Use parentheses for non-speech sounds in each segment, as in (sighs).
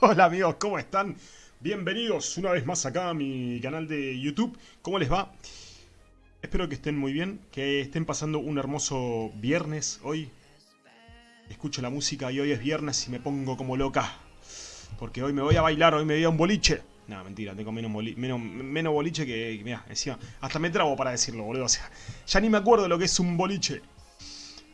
(laughs) Hola amigos, ¿cómo están? Bienvenidos una vez más acá a mi canal de YouTube. ¿Cómo les va? Espero que estén muy bien, que estén pasando un hermoso viernes hoy. Escucho la música y hoy es viernes y me pongo como loca. Porque hoy me voy a bailar, hoy me voy a un boliche. No, mentira, tengo menos, menos, menos boliche que... Mira, encima, hasta me trabo para decirlo, boludo. O sea, ya ni me acuerdo lo que es un boliche.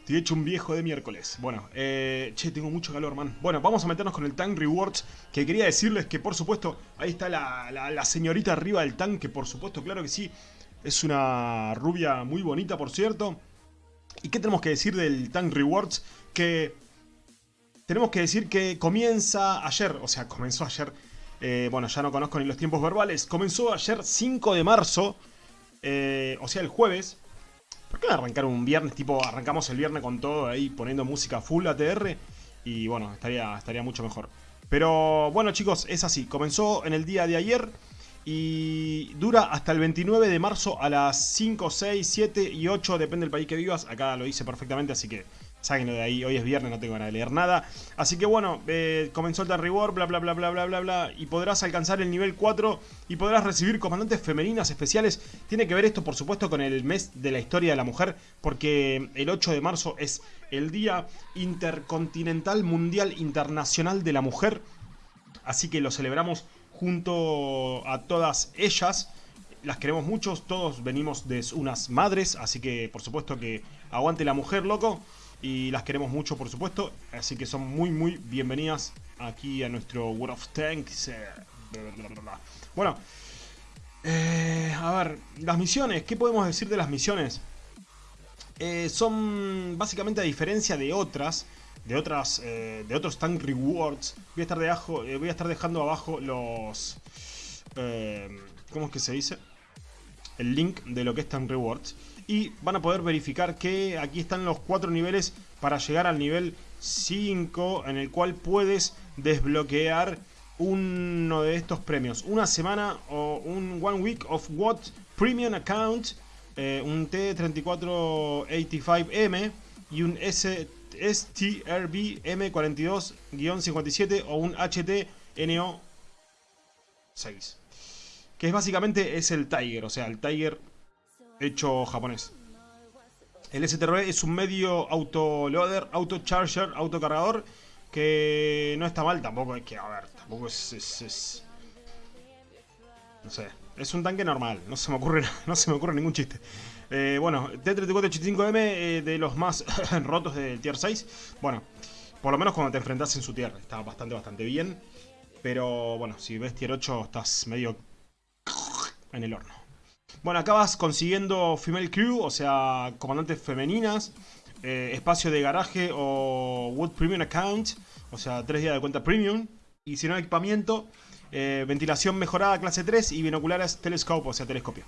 Estoy hecho un viejo de miércoles. Bueno, eh, che, tengo mucho calor, man. Bueno, vamos a meternos con el Tank Rewards. Que quería decirles que, por supuesto, ahí está la, señorita arriba del tank. Que, por supuesto, claro que sí. Es una rubia muy bonita, por cierto. ¿Y qué tenemos que decir del Tank Rewards? Que tenemos que decir que comienza ayer. O sea, comenzó ayer. Eh, bueno, ya no conozco ni los tiempos verbales. Comenzó ayer 5 de marzo. Eh, o sea, el jueves. ¿Por qué arrancar un viernes? Tipo, arrancamos el viernes con todo ahí poniendo música full ATR. Y bueno, estaría, estaría mucho mejor. Pero bueno chicos, es así. Comenzó en el día de ayer y dura hasta el 29 de marzo a las 5, 6, 7 y 8, depende del país que vivas. Acá lo hice perfectamente, así que Sáquenlo de ahí, hoy es viernes, no tengo ganas de leer nada. Así que bueno, eh, comenzó el Reward, bla bla bla bla bla bla bla. Y podrás alcanzar el nivel 4 y podrás recibir comandantes femeninas especiales. Tiene que ver esto, por supuesto, con el mes de la historia de la mujer. Porque el 8 de marzo es el Día Intercontinental Mundial Internacional de la Mujer. Así que lo celebramos junto a todas ellas las queremos mucho, todos venimos de unas madres, así que por supuesto que aguante la mujer, loco y las queremos mucho, por supuesto. Así que son muy, muy bienvenidas aquí a nuestro World of Tanks. Eh, bueno, eh, a ver, las misiones, ¿qué podemos decir de las misiones? Eh, son básicamente a diferencia de otras, de otras, de otros tank rewards. Voy a estar debajo, voy a estar dejando abajo los, ¿cómo es que se dice? El link de lo que es tank rewards y van a poder verificar que aquí están los cuatro niveles para llegar al nivel 5 en el cual puedes desbloquear uno de estos premios. Una semana o un One Week of What Premium Account, eh, un T3485M y un STRB M42-57 o un HT-NO 6. Que es básicamente es el Tiger, o sea, el Tiger hecho japonés. El STRB es un medio autoloader, autocharger, autocargador que no está mal, tampoco es que, a ver, tampoco es, no sé, es un tanque normal, no se me ocurre, (laughs) no se me ocurre ningún chiste. Eh, bueno, T-3485M eh, de los más (laughs) rotos del tier 6, bueno, por lo menos cuando te enfrentas en su tier, está bastante, bastante bien. Pero bueno, si ves tier 8 estás medio en el horno. Bueno, acá vas consiguiendo Female Crew, o sea, comandantes femeninas, eh, espacio de garaje o Wood Premium Account, o sea, tres días de cuenta Premium. Y si no, equipamiento, eh, ventilación mejorada clase 3 y binoculares telescope, o sea, telescopio.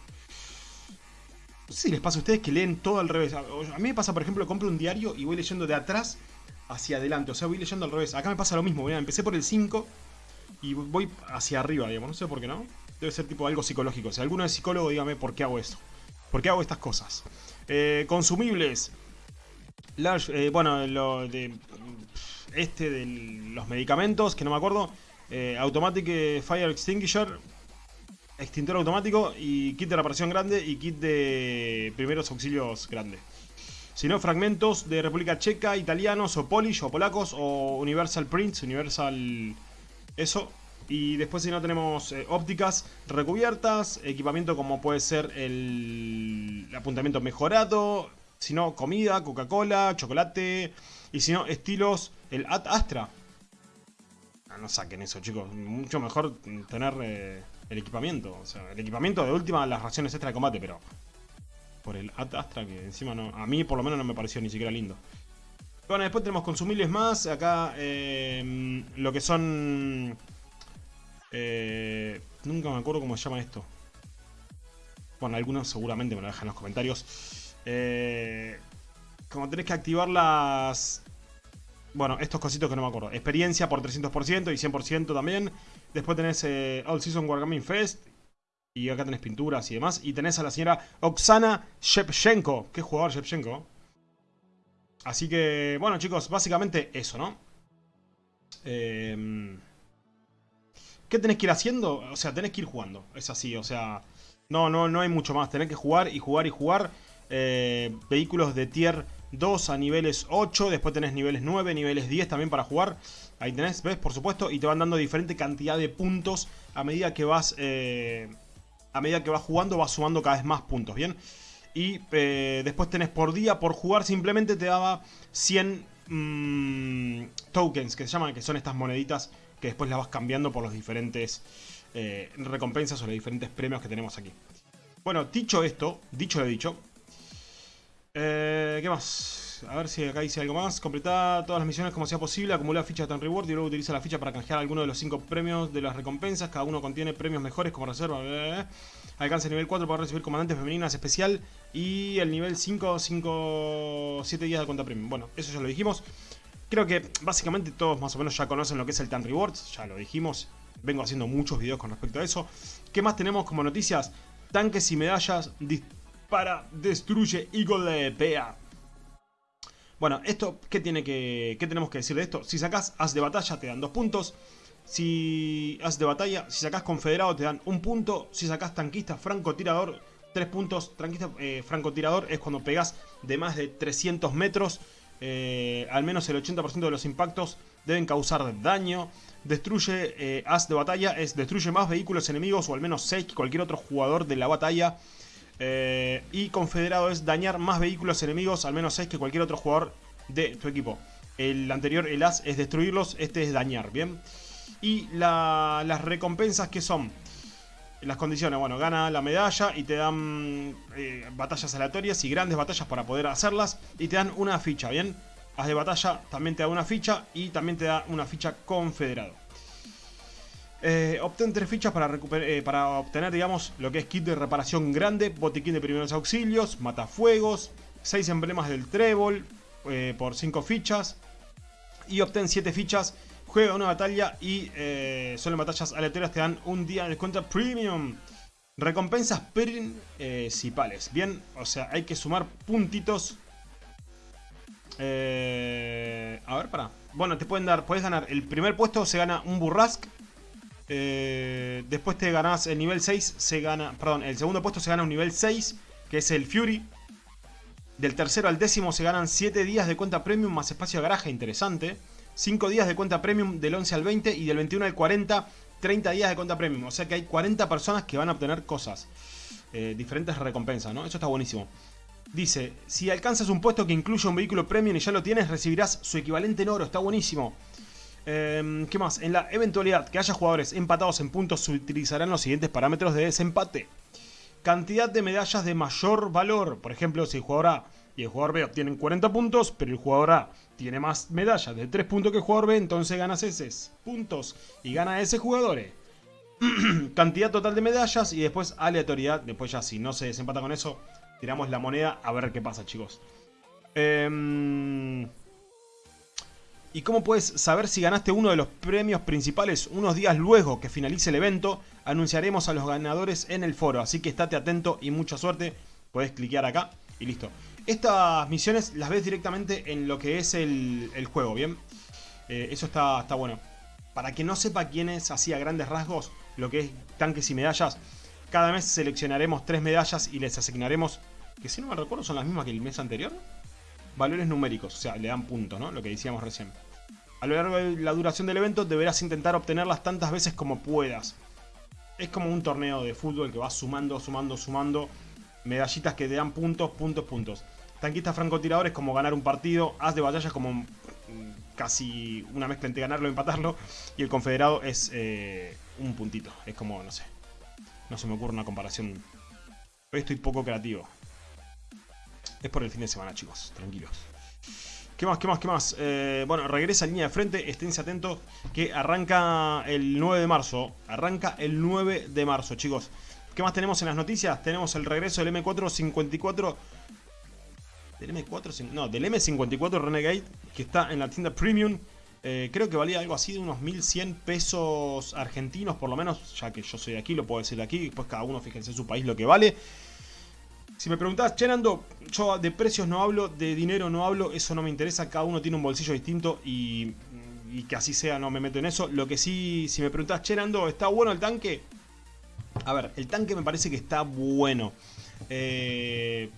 No sé si les pasa a ustedes que leen todo al revés. A mí me pasa, por ejemplo, compro un diario y voy leyendo de atrás hacia adelante. O sea, voy leyendo al revés. Acá me pasa lo mismo. empecé por el 5 y voy hacia arriba, digamos. No sé por qué no. Debe ser tipo algo psicológico. Si alguno es psicólogo, dígame por qué hago esto. ¿Por qué hago estas cosas? Eh, consumibles. Eh, bueno, lo de este de los medicamentos, que no me acuerdo. Eh, automatic Fire Extinguisher. Extintor automático y kit de reparación grande y kit de primeros auxilios grande. Si no, fragmentos de República Checa, italianos o Polish o polacos o Universal Prints, Universal... Eso, y después si no tenemos eh, ópticas recubiertas, equipamiento como puede ser el, apuntamiento mejorado, si no comida, Coca-Cola, chocolate, y si no estilos, el Ad Astra. Ah, no saquen eso chicos, mucho mejor tener eh, el equipamiento, o sea, el equipamiento de última las raciones extra de combate, pero por el Ad Astra que encima no, a mí por lo menos no me pareció ni siquiera lindo. Bueno, después tenemos consumibles más, acá eh, lo que son eh, nunca me acuerdo cómo se llama esto. Bueno, algunos seguramente me lo dejan en los comentarios. Eh, como tenés que activar las... Bueno, estos cositos que no me acuerdo. Experiencia por 300% y 100% también. Después tenés eh, All Season Wargaming Fest. Y acá tenés pinturas y demás. Y tenés a la señora Oksana Shevchenko. ¿Qué jugador Shevchenko? Así que, bueno chicos, básicamente eso, ¿no? Eh... ¿Qué tenés que ir haciendo? O sea, tenés que ir jugando. Es así, o sea... No, no, no hay mucho más. Tenés que jugar y jugar y jugar. Eh, vehículos de tier 2 a niveles 8. Después tenés niveles 9, niveles 10 también para jugar. Ahí tenés, ¿ves? Por supuesto. Y te van dando diferente cantidad de puntos a medida que vas... Eh, a medida que vas jugando vas sumando cada vez más puntos, ¿bien? Y eh, después tenés por día, por jugar simplemente te daba 100 mm, tokens que se llaman, que son estas moneditas que después las vas cambiando por los diferentes eh, recompensas o los diferentes premios que tenemos aquí. Bueno, dicho esto, dicho lo dicho, eh, ¿qué más? A ver si acá dice algo más. Completar todas las misiones como sea posible, acumular fichas de Tan Reward y luego utiliza la ficha para canjear alguno de los 5 premios de las recompensas. Cada uno contiene premios mejores como reserva. Alcanza el nivel 4 para recibir comandantes femeninas especial. Y el nivel 5, 5, 7 días de cuenta premium. Bueno, eso ya lo dijimos. Creo que básicamente todos más o menos ya conocen lo que es el Tan Rewards, ya lo dijimos. Vengo haciendo muchos videos con respecto a eso. ¿Qué más tenemos como noticias? Tanques y medallas, dispara, destruye y golpea. Bueno, esto, ¿qué, tiene que, ¿qué tenemos que decir de esto? Si sacas As de batalla te dan 2 puntos. Si As de batalla, si sacas confederado te dan 1 punto. Si sacas tanquista, francotirador, 3 puntos. Tanquista, eh, francotirador es cuando pegas de más de 300 metros. Eh, al menos el 80% de los impactos deben causar daño. Destruye eh, as de batalla, es destruye más vehículos enemigos o al menos 6 que cualquier otro jugador de la batalla. Eh, y confederado es dañar más vehículos enemigos, al menos 6 que cualquier otro jugador de tu equipo. El anterior, el as, es destruirlos, este es dañar, ¿bien? Y las recompensas que son las condiciones, bueno, gana la medalla y te dan eh, batallas aleatorias y grandes batallas para poder hacerlas. Y te dan una ficha, ¿bien? Haz de batalla también te da una ficha y también te da una ficha confederado. Eh, obtén tres fichas para, eh, para obtener, digamos, lo que es kit de reparación grande, botiquín de primeros auxilios, matafuegos, 6 emblemas del trébol por 5 fichas. Y obtén 7 fichas Juega una batalla y eh, solo en batallas aleatorias te dan un día de descuento premium. Recompensas principales. Bien, o sea, hay que sumar puntitos. Eh, a ver, para. Bueno, te pueden dar, puedes ganar. El primer puesto se gana un burrask. Eh, después te ganas el nivel 6, se gana, perdón, el segundo puesto se gana un nivel 6, que es el Fury. Del tercero al décimo se ganan 7 días de cuenta premium más espacio de garaje, interesante. 5 días de cuenta premium del 11 al 20 y del 21 al 40, 30 días de cuenta premium. O sea que hay 40 personas que van a obtener cosas. Eh, diferentes recompensas, ¿no? Eso está buenísimo. Dice, si alcanzas un puesto que incluye un vehículo premium y ya lo tienes, recibirás su equivalente en oro. Está buenísimo. Em, ¿Qué más? En la eventualidad que haya jugadores empatados en puntos, se utilizarán los siguientes parámetros de desempate. Cantidad de medallas de mayor valor. Por ejemplo, si el jugador A y el jugador B obtienen 40 puntos, pero el jugador A tiene más medallas de 3 puntos que el jugador B, entonces ganas esos puntos y gana ese jugador. (clears throat) Cantidad total de medallas y después aleatoriedad. Después ya si no se desempata con eso, tiramos la moneda a ver qué pasa, chicos. Em, ¿Y cómo puedes saber si ganaste uno de los premios principales? Unos días luego que finalice el evento, anunciaremos a los ganadores en el foro. Así que estate atento y mucha suerte. Puedes cliquear acá y listo. Estas misiones las ves directamente en lo que es el, juego, ¿bien? Eh, eso está, está bueno. Para que no sepa quién es grandes rasgos lo que es tanques y medallas, cada mes seleccionaremos tres medallas y les asignaremos, que si no me recuerdo son las mismas que el mes anterior, valores numéricos, o sea, le dan puntos, ¿no? Lo que decíamos recién. A lo largo de la duración del evento deberás intentar obtenerlas tantas veces como puedas. Es como un torneo de fútbol que va sumando, sumando, sumando medallitas que te dan puntos, puntos, puntos. Tanquista francotirador es como ganar un partido. Haz de batalla es como mm, casi una mezcla entre ganarlo y empatarlo. Y el confederado es eh, un puntito. Es como, no sé. No se me ocurre una comparación. Hoy estoy poco creativo. Es por el fin de semana, chicos. Tranquilos. ¿Qué más? ¿Qué más? ¿Qué más? Eh, bueno, regresa a línea de frente. Esténse atentos que arranca el 9 de marzo. Arranca el 9 de marzo, chicos. ¿Qué más tenemos en las noticias? Tenemos el regreso del M454 del M4, no, del M54 Renegade, que está en la tienda Premium. Eh, creo que valía algo así de unos 1100 pesos argentinos, por lo menos, ya que yo soy de aquí, lo puedo decir de aquí. Después cada uno fíjense en su país lo que vale. Si me preguntás, Chenando, yo de precios no hablo, de dinero no hablo, eso no me interesa. Cada uno tiene un bolsillo distinto y y que así sea, no me meto en eso. Lo que sí, si me preguntás, che, Nando, ¿está bueno el tanque? A ver, el tanque me parece que está bueno. Eh,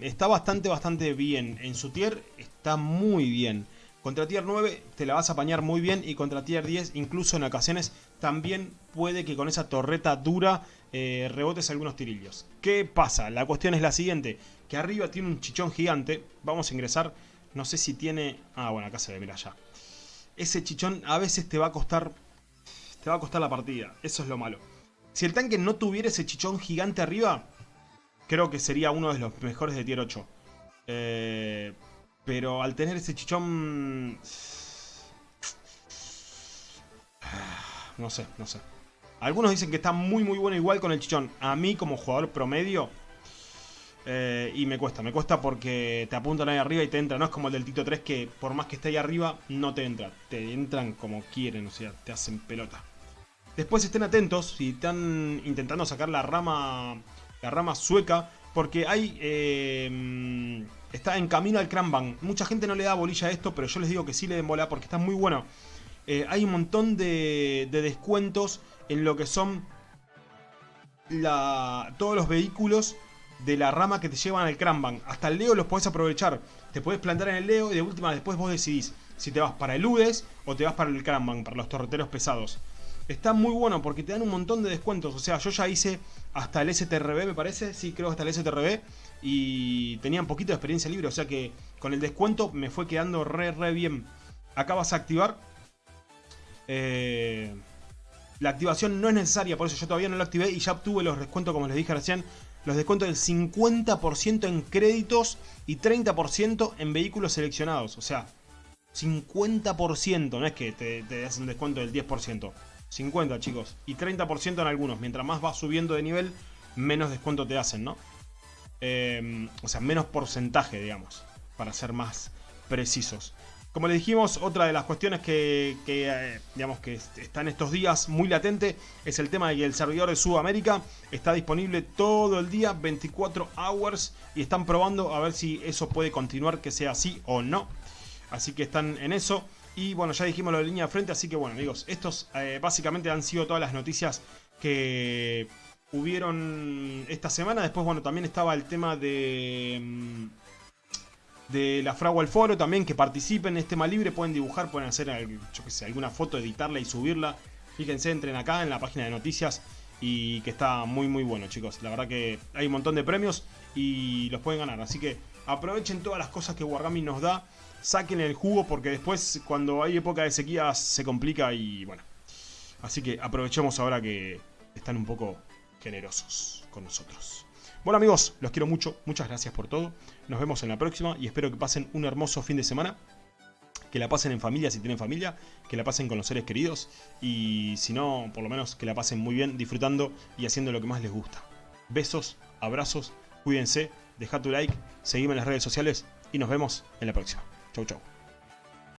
está bastante, bastante bien. En su tier está muy bien. Contra tier 9 te la vas a apañar muy bien y contra tier 10 incluso en ocasiones también puede que con esa torreta dura eh, rebotes algunos tirillos. ¿Qué pasa? La cuestión es la siguiente, que arriba tiene un chichón gigante, vamos a ingresar, no sé si tiene... Ah, bueno, acá se ve, mira ya. Ese chichón a veces te va a costar... Te va a costar la partida, eso es lo malo. Si el tanque no tuviera ese chichón gigante arriba, creo que sería uno de los mejores de tier 8. Eh, pero al tener ese chichón... (sighs) No sé, no sé. Algunos dicen que está muy muy bueno igual con el chichón. A mí como jugador promedio... Eh, y me cuesta, me cuesta porque te apuntan ahí arriba y te entra. No es como el del Tito 3 que por más que esté ahí arriba no te entra. Te entran como quieren, o sea, te hacen pelota. Después estén atentos si están intentando sacar la rama, la rama sueca. Porque hay... Eh, está en camino al Cranbang. Mucha gente no le da bolilla a esto, pero yo les digo que sí le den bola porque está muy bueno. Eh, hay un montón de, descuentos en lo que son la, todos los vehículos de la rama que te llevan al Cranbang. Hasta el Leo los podés aprovechar. Te podés plantar en el Leo y de última después vos decidís si te vas para el UDES o te vas para el Cranbang, para los torreteros pesados. Está muy bueno porque te dan un montón de descuentos. O sea, yo ya hice hasta el STRB, me parece. Sí, creo hasta el STRB. Y tenía un poquito de experiencia libre. O sea que con el descuento me fue quedando re, re bien. Acá vas a activar. Eh, la activación no es necesaria, por eso yo todavía no lo activé y ya obtuve los descuentos, como les dije recién. Los descuentos del 50% en créditos y 30% en vehículos seleccionados. O sea, 50%, no es que te, te hacen descuento del 10%. 50 chicos. Y 30% en algunos. Mientras más vas subiendo de nivel, menos descuento te hacen, ¿no? Em, o sea, menos porcentaje, digamos. Para ser más precisos. Como les dijimos, otra de las cuestiones que, eh, digamos que están estos días muy latente es el tema de que el servidor de Sudamérica está disponible todo el día, 24 hours, y están probando a ver si eso puede continuar, que sea así o no. Así que están en eso. Y bueno, ya dijimos lo de línea de frente, así que bueno amigos, estos eh, básicamente han sido todas las noticias que hubieron esta semana. Después, bueno, también estaba el tema de... Mm, de la Fragua al Foro también, que participen en este tema libre, pueden dibujar, pueden hacer, alguna foto, editarla y subirla. Fíjense, entren acá en la página de noticias y que está muy muy bueno chicos. La verdad que hay un montón de premios y los pueden ganar, así que aprovechen todas las cosas que Wargami nos da saquen el jugo porque después cuando hay época de sequía se complica y bueno. Así que aprovechemos ahora que están un poco generosos con nosotros. Bueno amigos, los quiero mucho, muchas gracias por todo. Nos vemos en la próxima y espero que pasen un hermoso fin de semana. Que la pasen en familia si tienen familia, que la pasen con los seres queridos y si no, por lo menos que la pasen muy bien disfrutando y haciendo lo que más les gusta. Besos, abrazos, cuídense, deja tu like, seguime en las redes sociales y nos vemos en la próxima. Chau, chau.